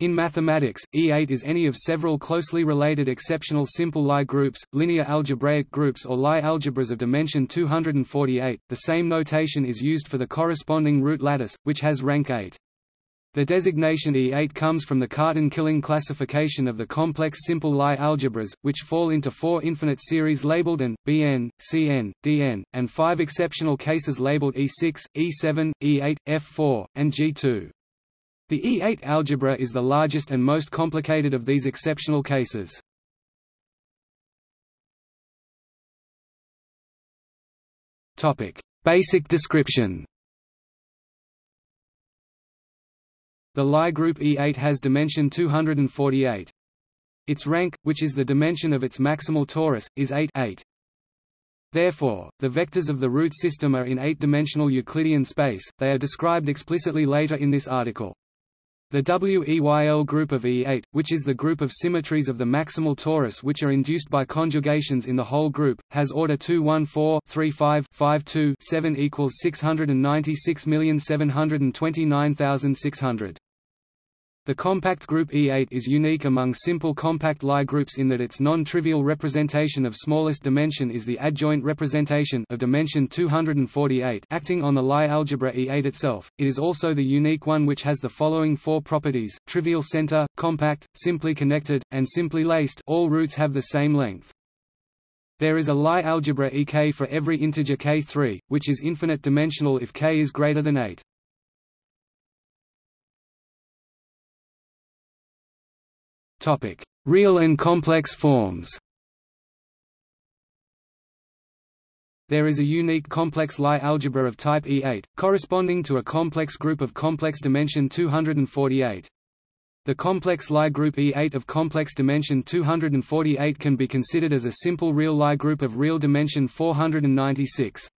In mathematics, E8 is any of several closely related exceptional simple Lie groups, linear algebraic groups or Lie algebras of dimension 248. The same notation is used for the corresponding root lattice, which has rank 8. The designation E8 comes from the Cartan-Killing classification of the complex simple Lie algebras, which fall into four infinite series labeled AN, Bn, Cn, Dn, and five exceptional cases labeled E6, E7, E8, F4, and G2. The E8 algebra is the largest and most complicated of these exceptional cases. Topic: Basic description. The Lie group E8 has dimension 248. Its rank, which is the dimension of its maximal torus, is 8, 8. Therefore, the vectors of the root system are in eight-dimensional Euclidean space, they are described explicitly later in this article. The WEYL group of E8, which is the group of symmetries of the maximal torus which are induced by conjugations in the whole group, has order 214-35-52-7 equals 696729600. The compact group E8 is unique among simple compact Lie groups in that its non-trivial representation of smallest dimension is the adjoint representation of dimension 248 acting on the Lie algebra E8 itself. It is also the unique one which has the following four properties: trivial center, compact, simply connected, and simply laced. All roots have the same length. There is a Lie algebra Ek for every integer k3, which is infinite dimensional if k is greater than 8. Topic: Real and complex forms. There is a unique complex Lie algebra of type E8, corresponding to a complex group of complex dimension 248. The complex Lie group E8 of complex dimension 248 can be considered as a simple real Lie group of real dimension 496.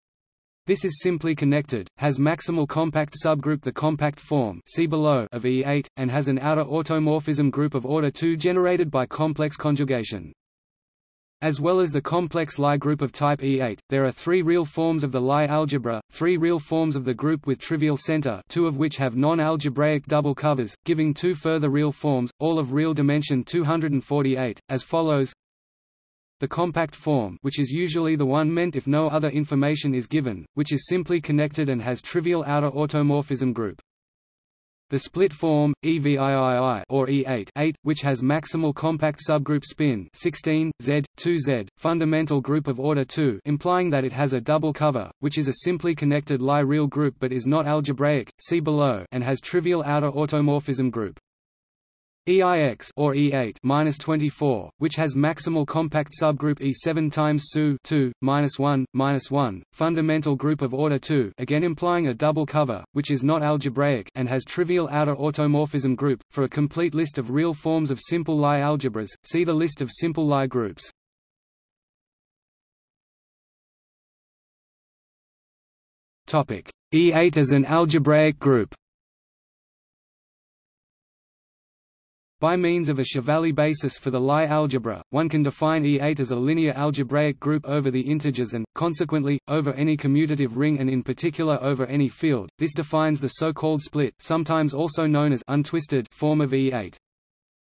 This is simply connected, has maximal compact subgroup the compact form see below of E8, and has an outer automorphism group of order 2 generated by complex conjugation. As well as the complex Lie group of type E8, there are three real forms of the Lie algebra, three real forms of the group with trivial center two of which have non-algebraic double covers, giving two further real forms, all of real dimension 248, as follows the compact form which is usually the one meant if no other information is given, which is simply connected and has trivial outer automorphism group. The split form, EVIII or E8 8, which has maximal compact subgroup spin 16, Z, 2Z, fundamental group of order 2 implying that it has a double cover, which is a simply connected Lie real group but is not algebraic, see below and has trivial outer automorphism group. EIX or E8 minus 24, which has maximal compact subgroup E7 times SU 2 minus 1 minus 1, fundamental group of order 2, again implying a double cover, which is not algebraic and has trivial outer automorphism group. For a complete list of real forms of simple Lie algebras, see the list of simple Lie groups. Topic: E8 as an algebraic group. By means of a Chevalley basis for the Lie algebra, one can define E8 as a linear algebraic group over the integers and, consequently, over any commutative ring and in particular over any field. This defines the so-called split sometimes also known as untwisted form of E8.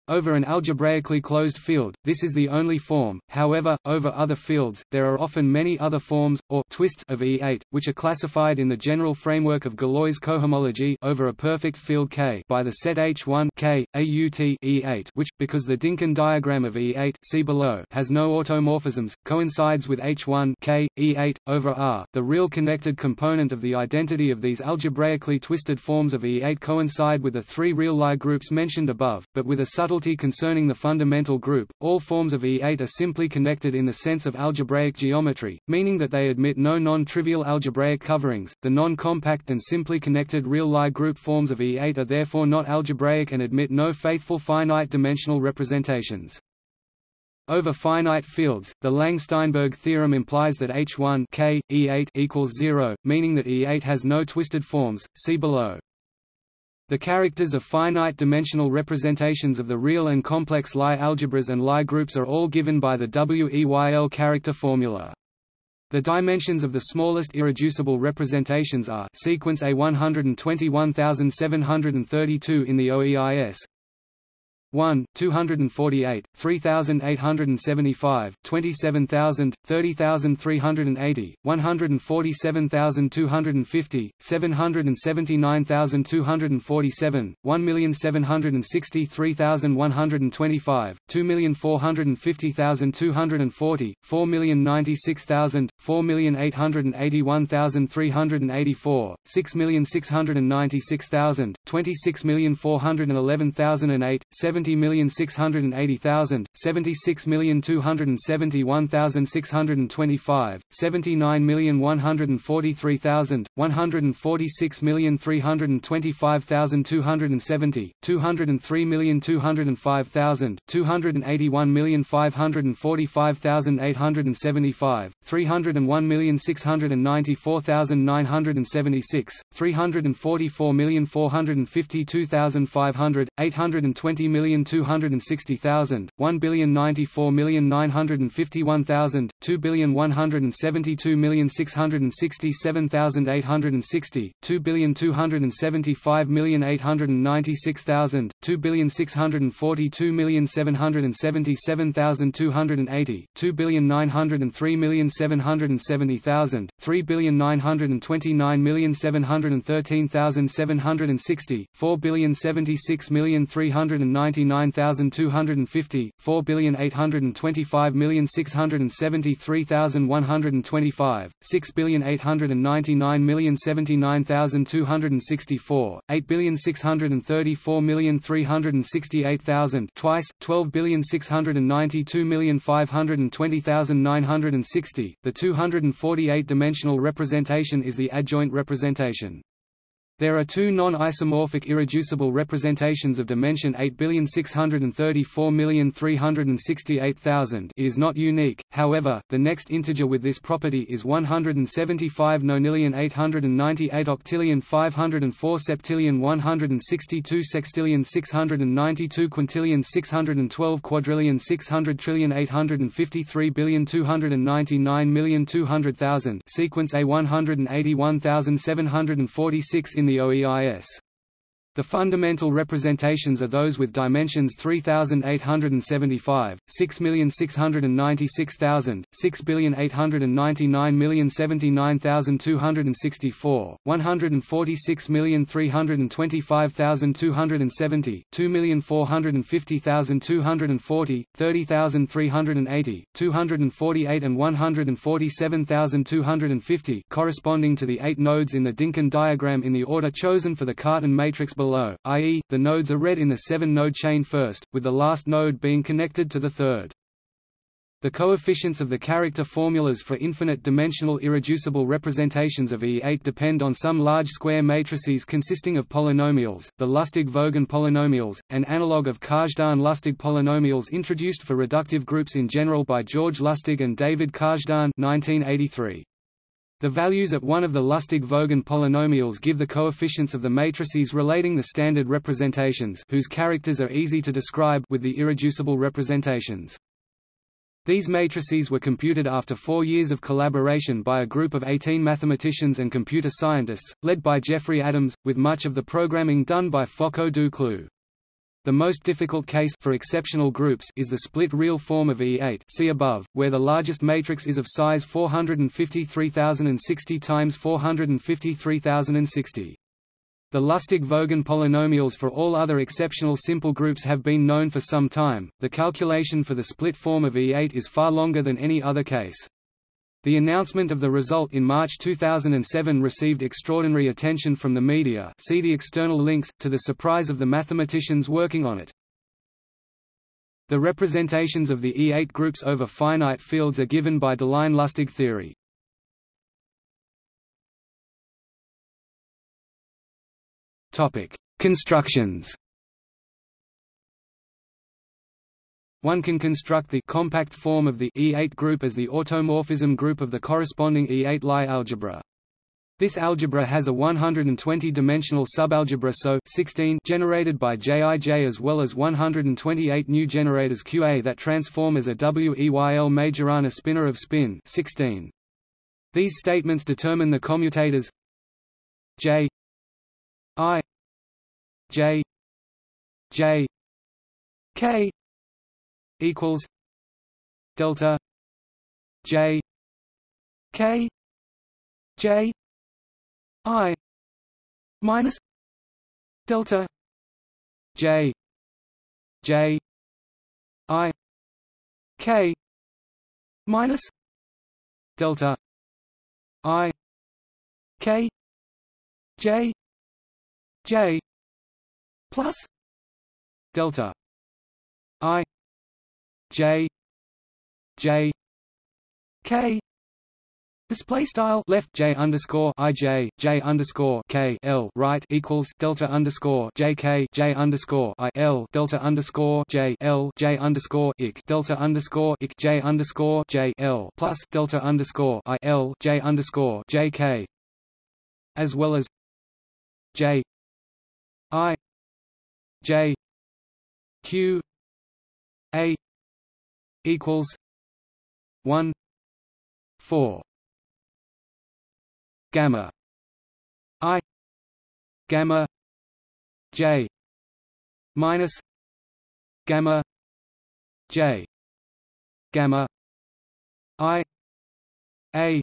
Over an algebraically closed field, this is the only form, however, over other fields, there are often many other forms, or twists of E8, which are classified in the general framework of Galois cohomology over a perfect field K by the set H1 K, AUT E8 which, because the Dynkin diagram of E8 see below has no automorphisms, coincides with H1 K, E8, over R. The real connected component of the identity of these algebraically twisted forms of E8 coincide with the three real Lie groups mentioned above, but with a subtle concerning the fundamental group, all forms of E8 are simply connected in the sense of algebraic geometry, meaning that they admit no non-trivial algebraic coverings. The non-compact and simply connected real Lie group forms of E8 are therefore not algebraic and admit no faithful finite-dimensional representations. Over finite fields, the Lang-Steinberg theorem implies that H1 K, E8 equals 0, meaning that E8 has no twisted forms. See below. The characters of finite-dimensional representations of the real and complex Lie algebras and Lie groups are all given by the WEYL character formula. The dimensions of the smallest irreducible representations are sequence A 121732 in the OEIS, 1, 248, 3875, 27,000, 30,380, 147,250, 779,247, 1,763,125, 2,450,240, 4,096,000, 4,881,384, 6,696,000, 26,411,008, 70,680,000, 76,271,625, 79,143,000, 146,325,270, 203,205,000, 281,545,875, 301,694,976, 344,452,500, 820,260,000, 1,094,951,000, 2,172,667,860, 2,275,896,000, 2,642,777,280, 2,903,770,000, 3,929,713,760, 4,076,399,250, 4,825,673,125, 6,899,079,264, 8,634,368,000 twice, 12,692,520,960. The 248-dimensional representation is the adjoint representation. There are two non-isomorphic irreducible representations of dimension 8,634,368,000 it is not unique, however, the next integer with this property is 175 nonillion 898 octillion 504 septillion 162 sextillion 692 quintillion 612 quadrillion 600 trillion 853 billion 299 million 200,000 sequence A 181,746 in the OEIS. The fundamental representations are those with dimensions 3875, 6,696,000, 6,899,079,264, 146,325,270, 2,450,240, 30,380, 248 and 147,250 corresponding to the eight nodes in the Dynkin diagram in the order chosen for the Cartan matrix below below, i.e., the nodes are read in the seven-node chain first, with the last node being connected to the third. The coefficients of the character formulas for infinite-dimensional irreducible representations of E8 depend on some large square matrices consisting of polynomials, the Lusztig-Vogan polynomials, an analog of Kazhdan-Lusztig polynomials introduced for reductive groups in general by George Lusztig and David Kazhdan 1983. The values at one of the Lusztig-Vogan polynomials give the coefficients of the matrices relating the standard representations whose characters are easy to describe with the irreducible representations. These matrices were computed after four years of collaboration by a group of 18 mathematicians and computer scientists, led by Jeffrey Adams, with much of the programming done by Fokko du Cloux. The most difficult case for exceptional groups is the split real form of E8 see above, where the largest matrix is of size 453,060 times 453,060. The Lusztig-Vogan polynomials for all other exceptional simple groups have been known for some time. The calculation for the split form of E8 is far longer than any other case. The announcement of the result in March 2007 received extraordinary attention from the media see the external links, to the surprise of the mathematicians working on it. The representations of the E8 groups over finite fields are given by Deligne-Lusztig theory. Constructions One can construct the compact form of the E8 group as the automorphism group of the corresponding E8 Lie algebra. This algebra has a 120-dimensional subalgebra SO 16 generated by JIJ as well as 128 new generators QA that transform as a WEYL Majorana spinor of spin 16. These statements determine the commutators J I J J K equals delta J K J I minus delta J J I K minus delta I K J J plus delta I J J K. Display style left J underscore I J J underscore K L right equals delta underscore J K J underscore I L delta underscore J L J underscore ik delta underscore ik J underscore J L plus delta underscore I L J underscore J K as well as J I J Q A equals one four gamma i gamma j minus gamma j gamma i a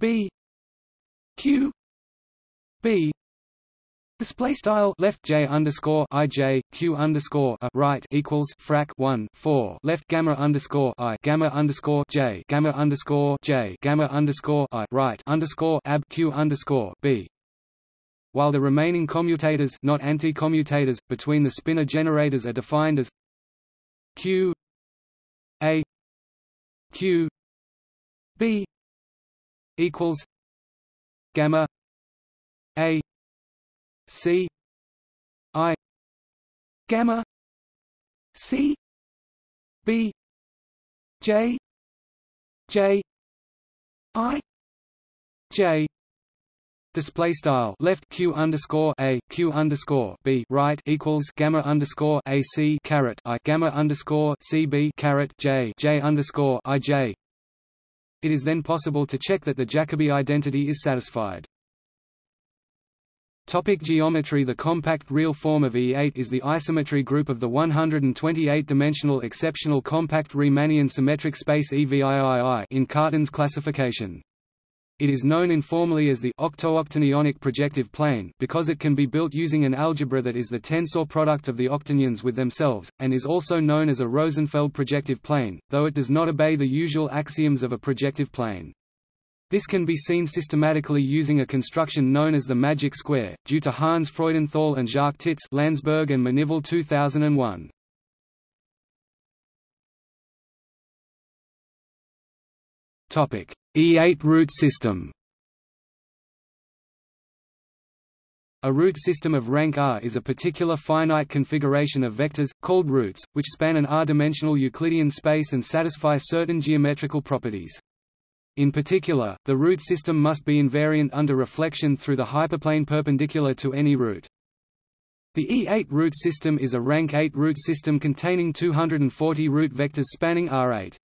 b q b Display style left J underscore I J Q underscore a right equals frac one four left gamma underscore I gamma underscore J gamma underscore J gamma underscore I right underscore ab Q underscore B. While the remaining commutators not anti-commutators between the spinor generators are defined as Q A Q B equals gamma A C I gamma C B J J I J Display style left q underscore a q underscore b right equals gamma underscore a c caret i gamma underscore c b caret j j underscore i j. It is then possible to check that the Jacobi identity is satisfied. Topic geometry The compact real form of E8 is the isometry group of the 128-dimensional exceptional compact Riemannian symmetric space EVIII in Cartan's classification. It is known informally as the octo-octonionic projective plane because it can be built using an algebra that is the tensor product of the octonions with themselves, and is also known as a Rosenfeld projective plane, though it does not obey the usual axioms of a projective plane. This can be seen systematically using a construction known as the magic square, due to Hans Freudenthal and Jacques Tits Landsberg and Manivel 2001. Topic: E8 root system. A root system of rank R is a particular finite configuration of vectors, called roots, which span an R-dimensional Euclidean space and satisfy certain geometrical properties. In particular, the root system must be invariant under reflection through the hyperplane perpendicular to any root. The E8 root system is a rank 8 root system containing 240 root vectors spanning R8.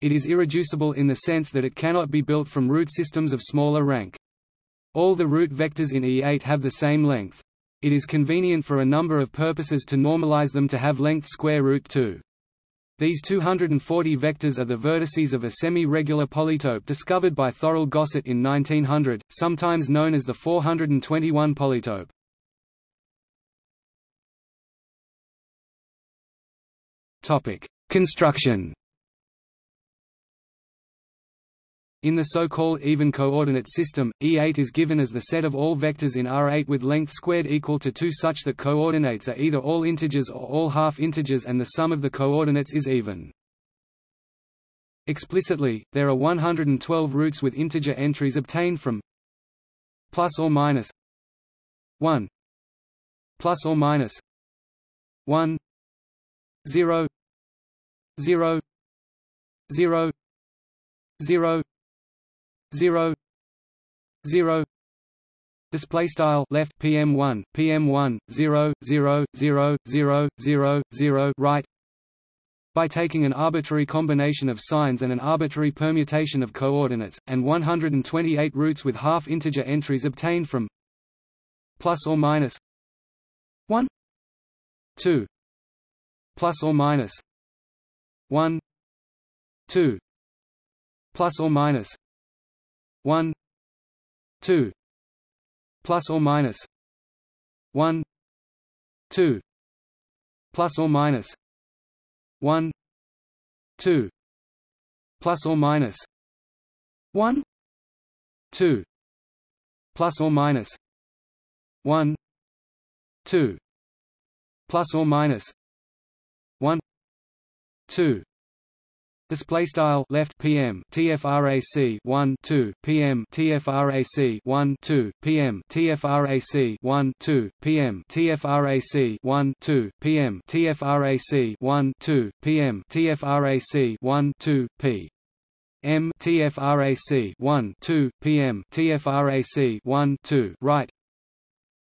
It is irreducible in the sense that it cannot be built from root systems of smaller rank. All the root vectors in E8 have the same length. It is convenient for a number of purposes to normalize them to have length square root 2. These 240 vectors are the vertices of a semi-regular polytope discovered by Thorold Gosset in 1900, sometimes known as the 421 polytope. Topic: Construction. In the so-called even coordinate system, E8 is given as the set of all vectors in R8 with length squared equal to 2 such that coordinates are either all integers or all half-integers and the sum of the coordinates is even. Explicitly, there are 112 roots with integer entries obtained from plus or minus 1 plus or minus 1 0 0 0 0 0 0 0 display style left pm1 pm1 0 0 0 0 0 0 right. By taking an arbitrary combination of signs and an arbitrary permutation of coordinates, and 128 roots with half-integer entries obtained from plus or minus 1 2 plus or minus 1 2 plus or minus 1 2 plus or minus 1 2 plus or minus 1 2 plus or minus 1 2 plus or minus 1 2 plus or minus 1 2 Display style left PM TFRAC 1 2 PM TFRAC 1 2 PM TFRAC 1 2 PM TFRAC 1 2 PM TFRAC 1 2 PM TFRAC 1 2 P M TFRAC 1 2 PM TFRAC 1 2 right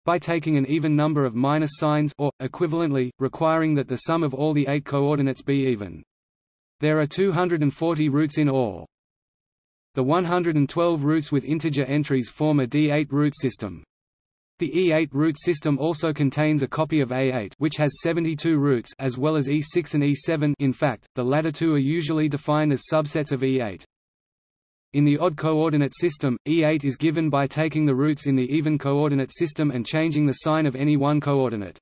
by taking an even number of minus signs or, equivalently, requiring that the sum of all the eight coordinates be even. There are 240 roots in all. The 112 roots with integer entries form a D8 root system. The E8 root system also contains a copy of A8 which has 72 roots as well as E6 and E7 in fact, the latter two are usually defined as subsets of E8. In the odd coordinate system, E8 is given by taking the roots in the even coordinate system and changing the sign of any one coordinate.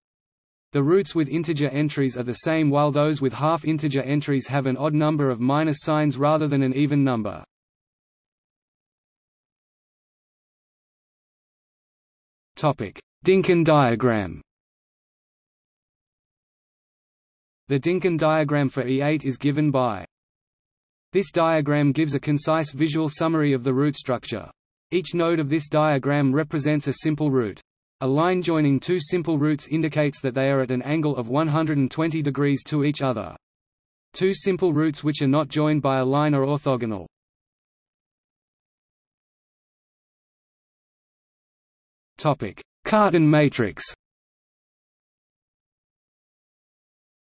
The roots with integer entries are the same while those with half-integer entries have an odd number of minus signs rather than an even number. Dynkin diagram The Dynkin diagram for E8 is given by This diagram gives a concise visual summary of the root structure. Each node of this diagram represents a simple root. A line joining two simple roots indicates that they are at an angle of 120 degrees to each other. Two simple roots which are not joined by a line are orthogonal. Cartan matrix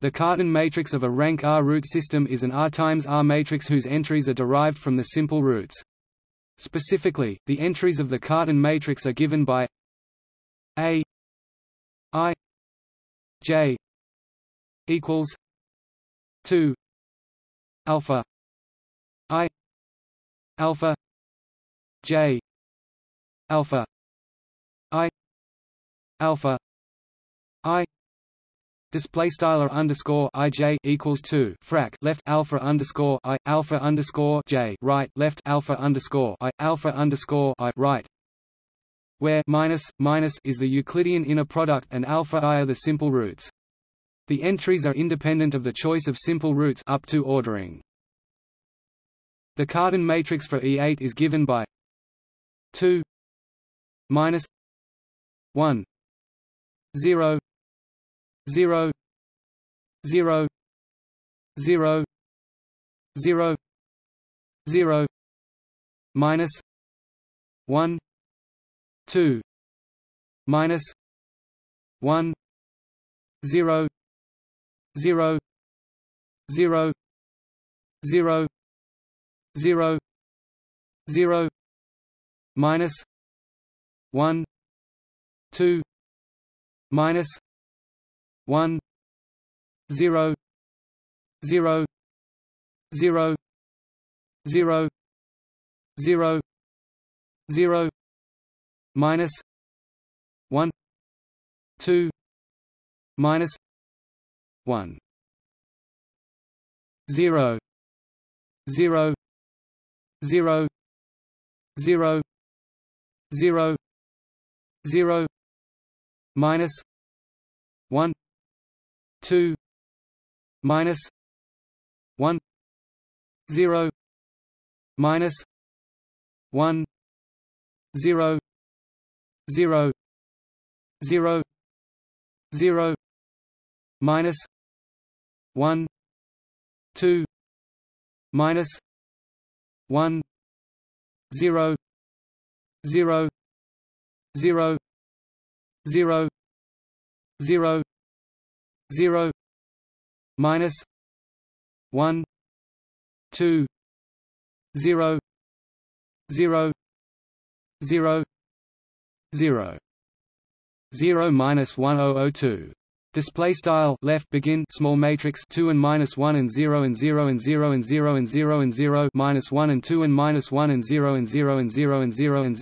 The Cartan matrix of a rank R root system is an R times R matrix whose entries are derived from the simple roots. Specifically, the entries of the Cartan matrix are given by a I J equals two alpha I alpha J alpha I alpha I Display style underscore ij equals two. Frac left alpha underscore i alpha underscore j right left alpha underscore i alpha underscore i right where minus, minus is the Euclidean inner product and alpha i are the simple roots. The entries are independent of the choice of simple roots up to ordering. The Cartan matrix for E8 is given by 2 minus 1 0 0 0 0 0 0 minus 1 two minus one zero zero zero zero zero zero minus one two minus one zero zero zero zero zero zero minus 1 2 minus 1 0 0 0 0 0 0 minus 1 2 minus 1 0 minus 1 0 zero zero zero minus one two minus one zero zero zero zero zero zero minus one two zero zero zero 0 0 minus 1002 display style left begin small matrix 2 and minus 1 and 0 and 0 and 0 and 0 and 0 and 0 minus 1 and 2 and minus 1 and 0 and 0 and 0 and 0 and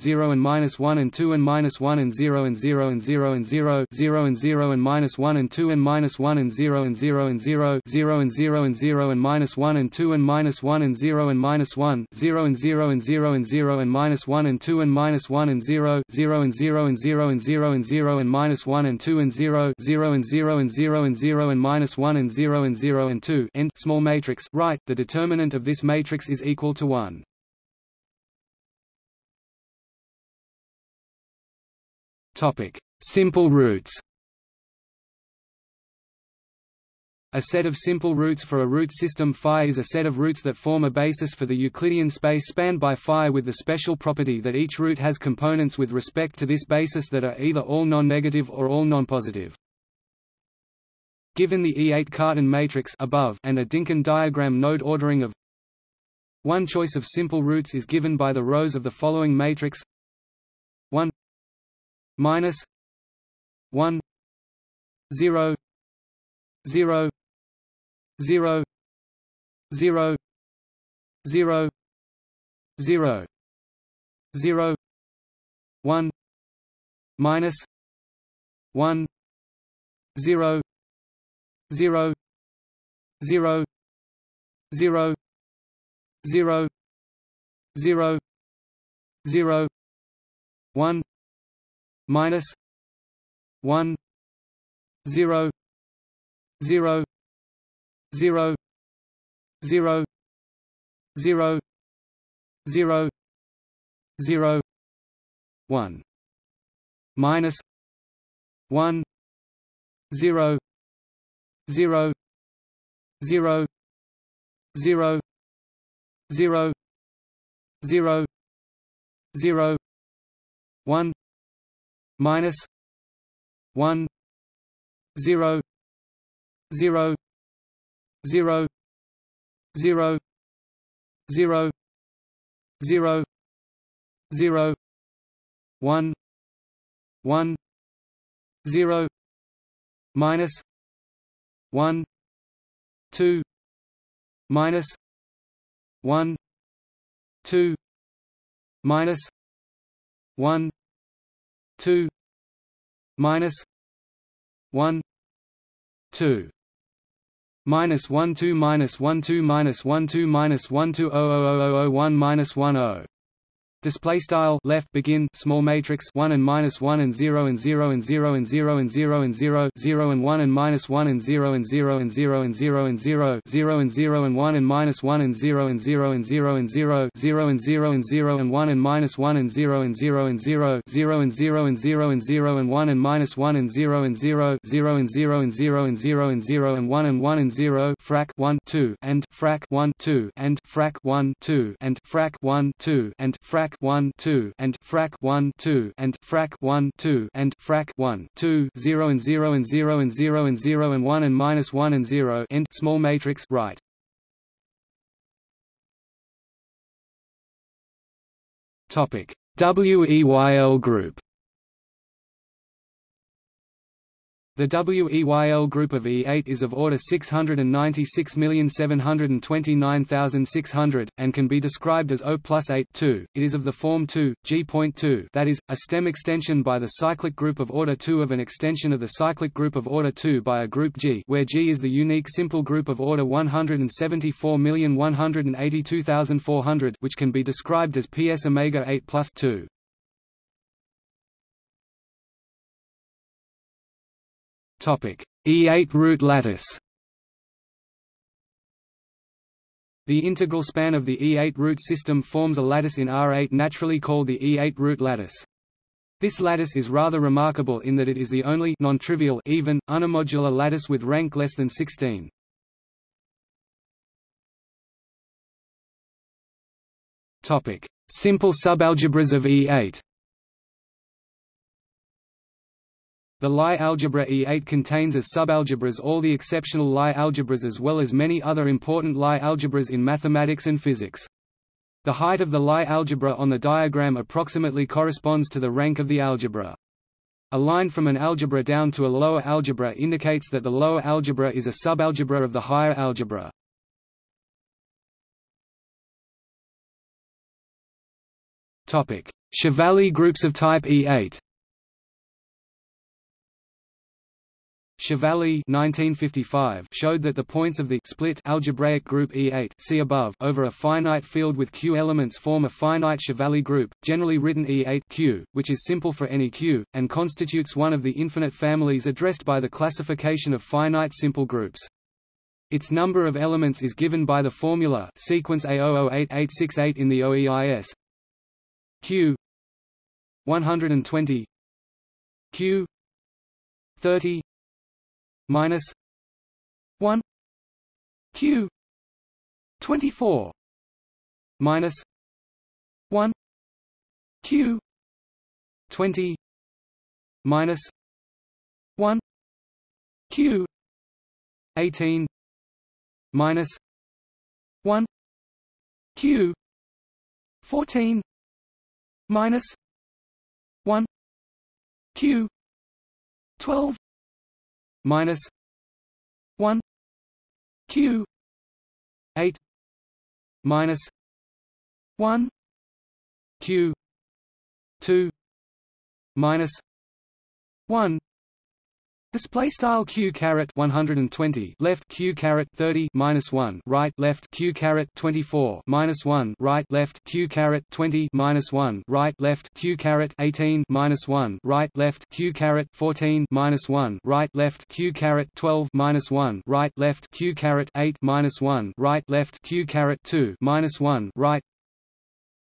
0 and minus 1 and 2 and minus 1 and 0 and 0 and 0 and 0 and 0 and minus 1 and 2 and minus 1 and 0 and 0 and zero zero and 0 and 0 and minus 1 and 2 and minus 1 and 0 and minus 1 0 and 0 and 0 and 0 and minus 1 and 2 and minus 1 and 0 and 0 and 0 and 0 and 0 and minus 1 and 2 and 0 0 and 0 and 0 and 0 and minus 1 and 0 and 0 and 2 end small matrix right the determinant of this matrix is equal to 1 topic. Simple roots. A set of simple roots for a root system phi is a set of roots that form a basis for the Euclidean space spanned by phi with the special property that each root has components with respect to this basis that are either all non-negative or all non-positive. Given the E8 Cartan matrix above and a Dynkin diagram node ordering of one choice of simple roots is given by the rows of the following matrix. 1 minus 1 0 0 0 0 0 0 0 1 minus 1 0 0 0 0 0 0 0 1 minus 1 0 0 0 0 0 0 0 1 minus 1 0 0 0 0 0 0 0 1 minus 1 0 0 0 0 0 0 0 1 1 0 minus 1 2 minus 1 2 minus 1 2 minus 1 2 minus 1 2 minus 1 2 minus 1 2 minus 1 2 0 0 0 0 1 minus 1 Display style left begin small matrix one and minus one and zero and zero and zero and zero and zero and zero zero and one and minus one and zero and zero and zero and zero and zero zero and zero and one and minus one and zero and zero and zero and zero zero and zero and zero and one and minus one and zero and zero and zero zero and zero and zero and zero and one and minus one and zero and zero zero and zero and zero and zero and zero and one and one and zero frac one two and frac one two and frac one two and frac one two and frac frac 1 2 and frac 1 2 and frac 1 2 and frac 1 2 0 and 0 and 0 and 0 and 0 and 1 and minus 1 and 0 end small matrix right. Topic. WEYL group The WEYL group of E8 is of order 696729600, and can be described as O plus 8 2. It is of the form 2, G.2 that is, a stem extension by the cyclic group of order 2 of an extension of the cyclic group of order 2 by a group G where G is the unique simple group of order 174182400 which can be described as PS omega 8 plus 2. E8 root lattice. The integral span of the E8 root system forms a lattice in R8 naturally called the E8 root lattice. This lattice is rather remarkable in that it is the only non-trivial even, unimodular lattice with rank less than 16. Topic: Simple subalgebras of E8 The Lie algebra E8 contains as subalgebras all the exceptional Lie algebras as well as many other important Lie algebras in mathematics and physics. The height of the Lie algebra on the diagram approximately corresponds to the rank of the algebra. A line from an algebra down to a lower algebra indicates that the lower algebra is a subalgebra of the higher algebra. Chevalley groups of type E8 Chevalley 1955 showed that the points of the split algebraic group E8 see above over a finite field with Q elements form a finite Chevalley group, generally written E8 Q, which is simple for any Q, and constitutes one of the infinite families addressed by the classification of finite simple groups. Its number of elements is given by the formula sequence A008868 in the OEIS Q 120 Q 30 minus 1 q 24 minus 1 q 20 minus 1 q 18 minus 1 q 14 minus 1 q 12 minus 1 q 8 minus 1 q 2 minus 1 Display style q caret 120 left q caret 30 minus 1 right left q caret 24 minus 1 right left q caret 20 minus 1 right left q caret 18 minus 1 right left q caret 14 minus 1 right left q caret 12 minus 1 right left q caret 8 minus 1 right left q caret 2 minus 1 right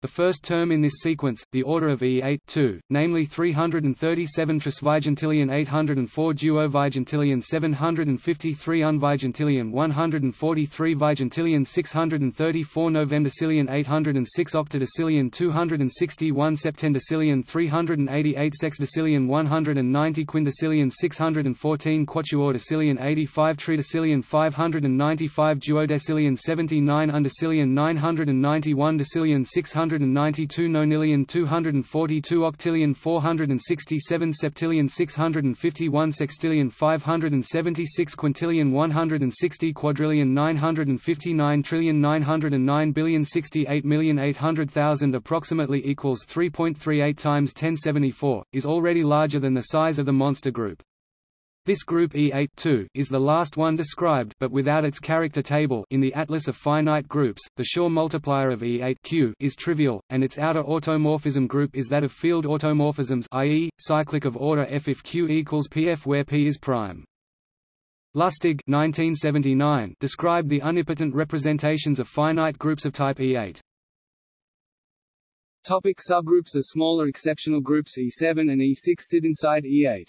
the first term in this sequence, the order of E8 2, namely 337 trisvigintillion 804 duovigintillion 753 unvigintillion 143 vigintillion 634 novemdecillion 806 octodecillion 261 septendecillion 388 sexdecillion 190 quindecillion 614 quatuordecillion 85 tridecillion 595 duodecillion 79 undecillion 991 decillion 600 292 nonillion 242 octillion 467 septillion 651 sextillion 576 quintillion 160 quadrillion 959 trillion 909 billion 68 million 800,000 approximately equals 3.38 times 1074, is already larger than the size of the monster group. This group E8 is the last one described but without its character table in the atlas of finite groups. The Schur multiplier of E8 is trivial, and its outer automorphism group is that of field automorphisms i.e., cyclic of order f if Q equals Pf where P is prime. Lusztig 1979 described the unipotent representations of finite groups of type E8. Topic subgroups of smaller exceptional groups E7 and E6 sit inside E8.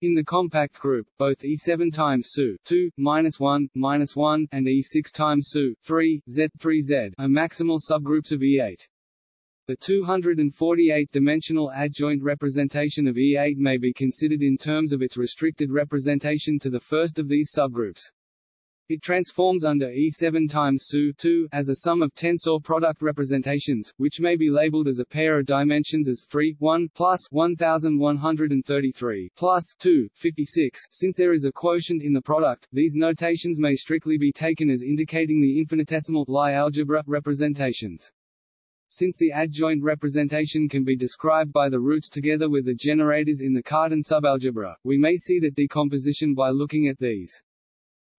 In the compact group, both E7 times SU 2, minus 1, minus 1, and E6 times SU 3, Z3Z are maximal subgroups of E8. The 248-dimensional adjoint representation of E8 may be considered in terms of its restricted representation to the first of these subgroups. It transforms under E7 times SU2 as a sum of tensor product representations, which may be labeled as a pair of dimensions as free 1 plus 1133 plus 2 56. Since there is a quotient in the product, these notations may strictly be taken as indicating the infinitesimal Lie algebra representations. Since the adjoint representation can be described by the roots together with the generators in the Cartan subalgebra, we may see that decomposition by looking at these.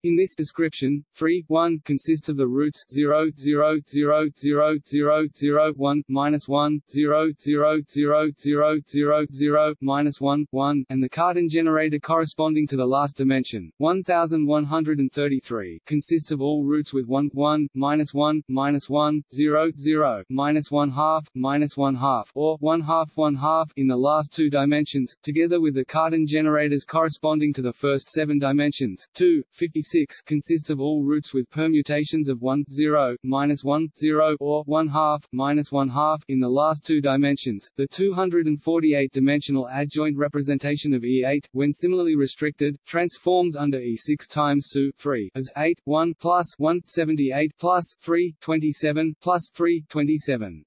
In this description, free 1 consists of the roots 0, 0, 0, 0, 0, 0, 1, minus 1, 0, 0, 0, 0, 0, 0, minus 1, 1, and the Cartan generator corresponding to the last dimension, 1133, consists of all roots with 1, 1, minus 1, minus 1, 0, 0, minus 1 half, minus 1 half, or 1 half 1 half in the last two dimensions, together with the Cartan generators corresponding to the first seven dimensions, 2, 56, 6 consists of all roots with permutations of 1, 0, minus 1, 0, or 1 half, minus 1 half in the last two dimensions. The 248-dimensional adjoint representation of E8, when similarly restricted, transforms under E6 times SU 3 as 8, 1 plus 1, 78 plus 3, 27 plus 3, 27.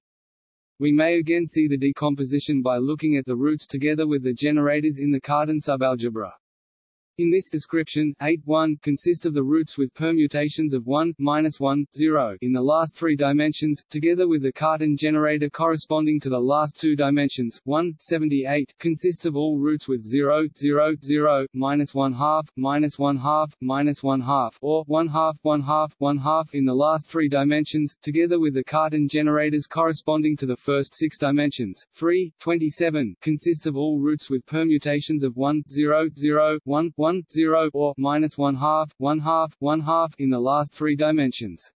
We may again see the decomposition by looking at the roots together with the generators in the Cartan subalgebra. In this description, 8 1 consists of the roots with permutations of 1, minus 1, 0 in the last three dimensions, together with the Cartan generator corresponding to the last two dimensions. 1, 78 consists of all roots with 0, 0, 0, minus 1 half, minus 1 half, minus 1 half, or 1 half, 1 half, 1 half in the last three dimensions, together with the Cartan generators corresponding to the first six dimensions. 3, 27 consists of all roots with permutations of 1, 0, 0, 1, 1, 0 or minus 1 half, 1 half, 1 half in the last three dimensions.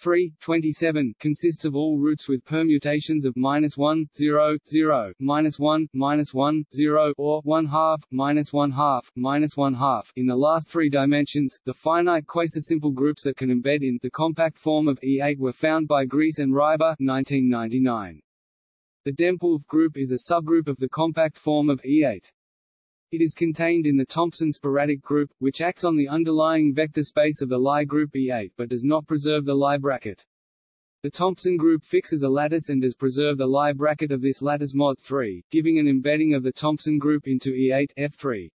3, 27 consists of all roots with permutations of minus 1, 0, 0, minus 1, minus 1, 0, or 1 half, minus 1 half, minus 1 half in the last three dimensions. The finite quasi-simple groups that can embed in the compact form of E8 were found by Griess and Ryba 1999. The Dempwolff group is a subgroup of the compact form of E8. It is contained in the Thompson sporadic group, which acts on the underlying vector space of the Lie group E8 but does not preserve the Lie bracket. The Thompson group fixes a lattice and does preserve the Lie bracket of this lattice mod 3, giving an embedding of the Thompson group into E8 F3.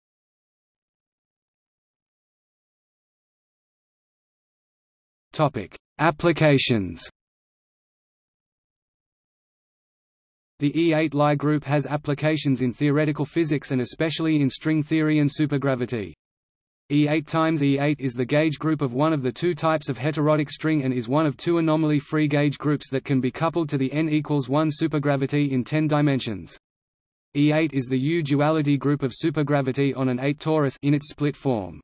Topic: Applications The E8 Lie group has applications in theoretical physics and especially in string theory and supergravity. E8 times E8 is the gauge group of one of the two types of heterotic string and is one of two anomaly-free gauge groups that can be coupled to the n equals 1 supergravity in 10 dimensions. E8 is the U-duality group of supergravity on an 8 torus in its split form.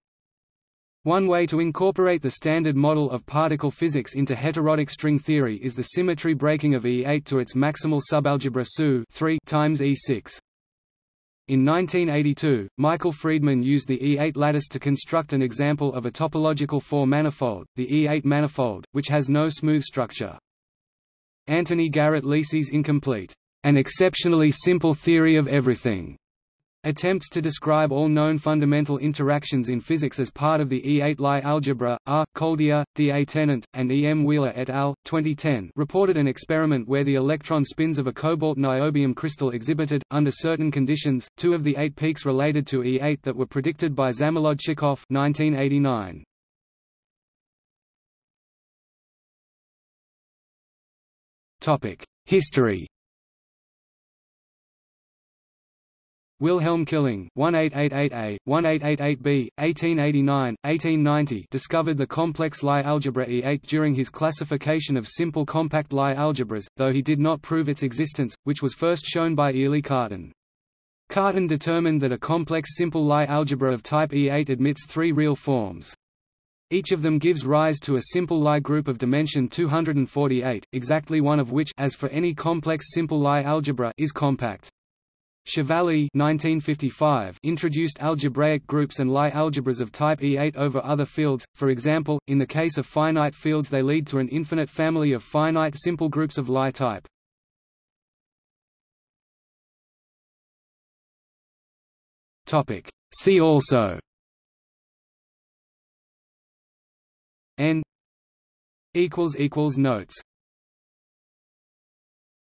One way to incorporate the standard model of particle physics into heterotic string theory is the symmetry breaking of E8 to its maximal subalgebra SU 3 times E6. In 1982, Michael Freedman used the E8 lattice to construct an example of a topological four-manifold, the E8 manifold, which has no smooth structure. Anthony Garrett Lisi's incomplete, an exceptionally simple theory of everything, Attempts to describe all known fundamental interactions in physics as part of the E8 Lie algebra, R. Coldea, D. A. Tennant, and E. M. Wheeler et al. 2010 reported an experiment where the electron spins of a cobalt niobium crystal exhibited, under certain conditions, two of the eight peaks related to E8 that were predicted by Zamolodchikov 1989. History Wilhelm Killing 1888A, 1888B, 1889, 1890 discovered the complex Lie algebra E8 during his classification of simple compact Lie algebras, though he did not prove its existence, which was first shown by Élie Cartan. Cartan determined that a complex simple Lie algebra of type E8 admits three real forms. Each of them gives rise to a simple Lie group of dimension 248, exactly one of which as for any complex simple Lie algebra is compact. Chevalley 1955 introduced algebraic groups and Lie algebras of type E8 over other fields, for example, in the case of finite fields they lead to an infinite family of finite simple groups of Lie type. See also. N Notes